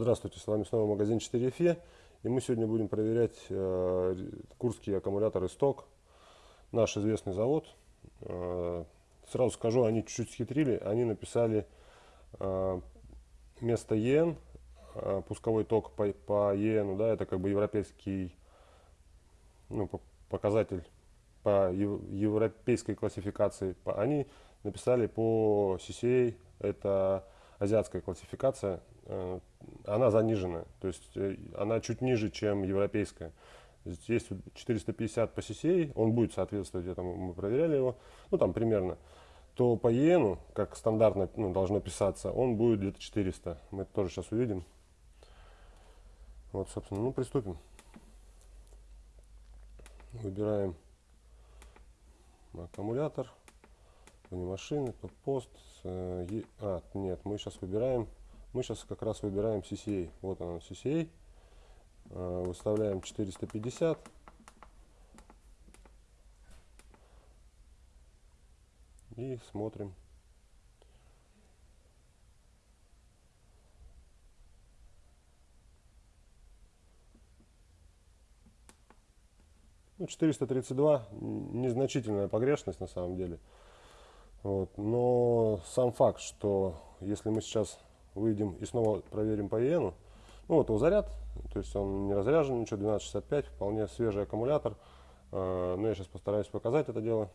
Здравствуйте, с вами снова магазин 4FE и мы сегодня будем проверять э, курские аккумуляторы сток, наш известный завод. Э, сразу скажу, они чуть-чуть схитрили, они написали э, вместо EN, э, пусковой ток по, по EN, да, это как бы европейский ну, показатель по европейской классификации, они написали по CCA, это азиатская классификация, э, она занижена, то есть э, она чуть ниже, чем европейская. Здесь 450 по CCA, он будет соответствовать этому, мы проверяли его, ну там примерно. То по иену, как стандартно ну, должно писаться, он будет где-то 400. Мы это тоже сейчас увидим. Вот, собственно, ну приступим. Выбираем аккумулятор, вне машины, пост. Э, а, нет, мы сейчас выбираем, мы сейчас как раз выбираем CCA. Вот она CCA. Э, выставляем 450. И смотрим. Ну, 432 незначительная погрешность на самом деле. Вот. Но сам факт, что если мы сейчас выйдем и снова проверим по иену, ну вот его заряд, то есть он не разряжен, ничего, 1265, вполне свежий аккумулятор. А, но я сейчас постараюсь показать это дело.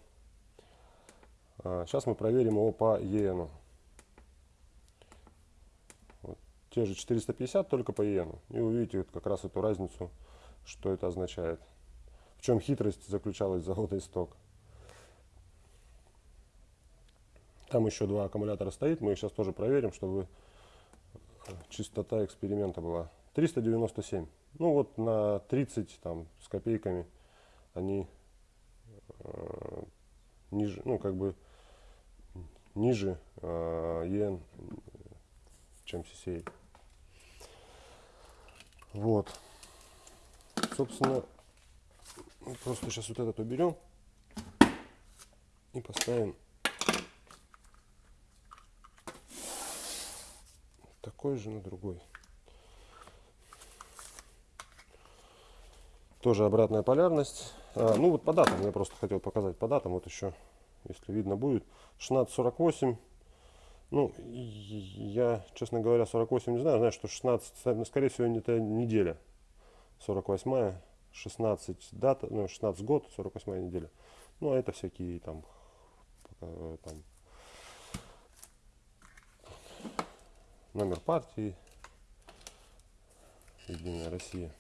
Сейчас а, мы проверим его по иену. Вот. Те же 450, только по иену. И увидите как раз эту разницу, что это означает. В чем хитрость заключалась завода исток. Там еще два аккумулятора стоит, мы их сейчас тоже проверим, чтобы чистота эксперимента была. 397. Ну вот на 30 там с копейками они э, ниже, ну как бы ниже э, ен, чем CCA. Вот. Собственно, просто сейчас вот этот уберем и поставим такой же на другой. Тоже обратная полярность. А, ну вот по датам, я просто хотел показать по датам. Вот еще, если видно будет. 16.48. Ну, я, честно говоря, 48 не знаю. Знаю, что 16, ну, скорее всего, это неделя. 48 16 дата, ну, 16 год, 48 неделя. Ну, а это всякие там, там номер партии Единая Россия.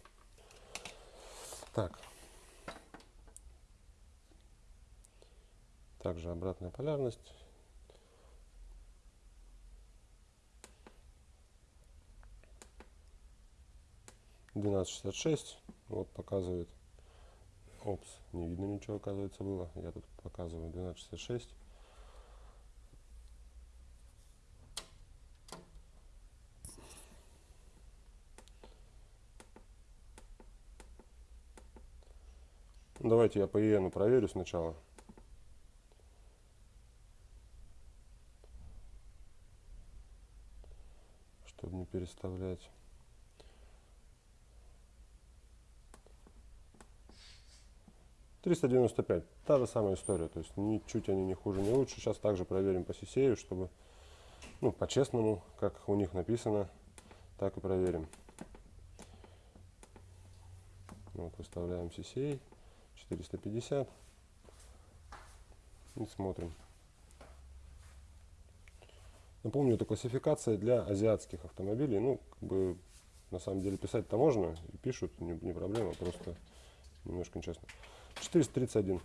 Так. Также обратная полярность. Двенадцать шестьдесят шесть. Вот показывает. Опс, не видно ничего, оказывается, было. Я тут показываю 1266. Давайте я по иену проверю сначала. Чтобы не переставлять. Триста девяносто пять. Та же самая история. То есть ничуть они не хуже, не лучше. Сейчас также проверим по сисею, чтобы ну, по-честному, как у них написано, так и проверим. Вот, выставляем CCA. 450. И смотрим. Напомню, это классификация для азиатских автомобилей. Ну, как бы, на самом деле, писать-то можно, и пишут, не, не проблема, просто немножко нечестно. 431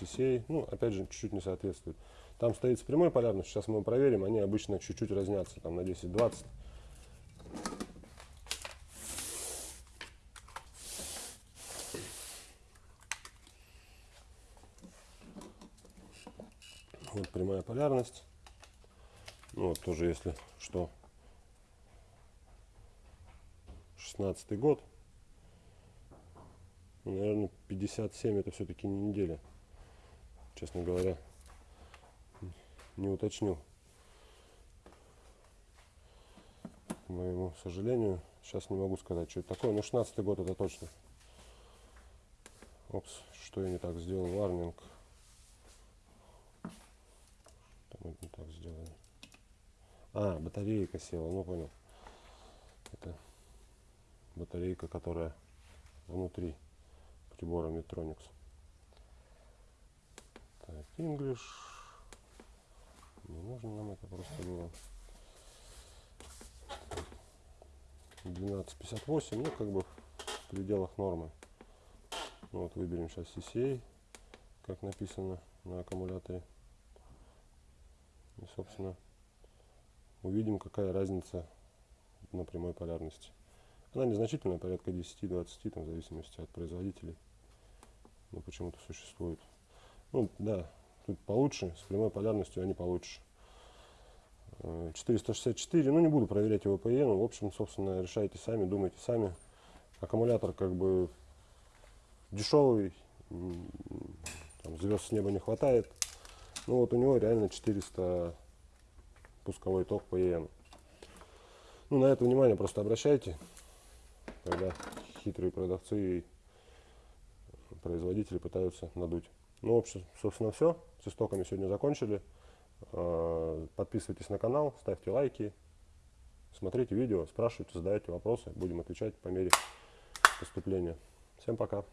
CCA, ну, опять же, чуть-чуть не соответствует. Там стоит с прямой полярностью, сейчас мы проверим, они обычно чуть-чуть разнятся, там на 10-20. Вот прямая полярность. Ну, вот тоже, если что, 16 год. Ну, наверное, 57 это все-таки не неделя. Честно говоря, не уточнил. моему сожалению. Сейчас не могу сказать, что это такое. Но 16 год это точно. Опс, что я не так сделал? Варнинг. Там это не так сделали. А, батарейка села, ну понял. Это батарейка, которая внутри прибора Metronics. Так, English. Не нужно нам это просто было. 12.58, ну как бы в пределах нормы. Ну, вот выберем сейчас CCA, как написано на аккумуляторе. И собственно увидим какая разница на прямой полярности. Она незначительная, порядка 10-20, там, в зависимости от производителей. Но почему-то существует. Ну да, тут получше, с прямой полярностью они получше. 464, ну не буду проверять его ПЕ, ну в общем, собственно, решайте сами, думайте сами. Аккумулятор как бы дешевый, там, звезд с неба не хватает. Ну вот у него реально 400 пусковой ток по ЕН. Ну на это внимание просто обращайте, когда хитрые продавцы и производители пытаются надуть. Ну, в общем, собственно, все. С истоками сегодня закончили. А, подписывайтесь на канал, ставьте лайки, смотрите видео, спрашивайте, задавайте вопросы. Будем отвечать по мере поступления. Всем пока.